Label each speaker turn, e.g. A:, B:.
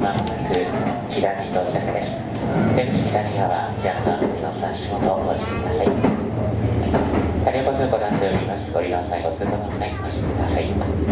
A: まもすく左に到着です。出口左側、左側の足元をお越しください。車両ご通行なっております。ご利用際ご通行の際お越しください。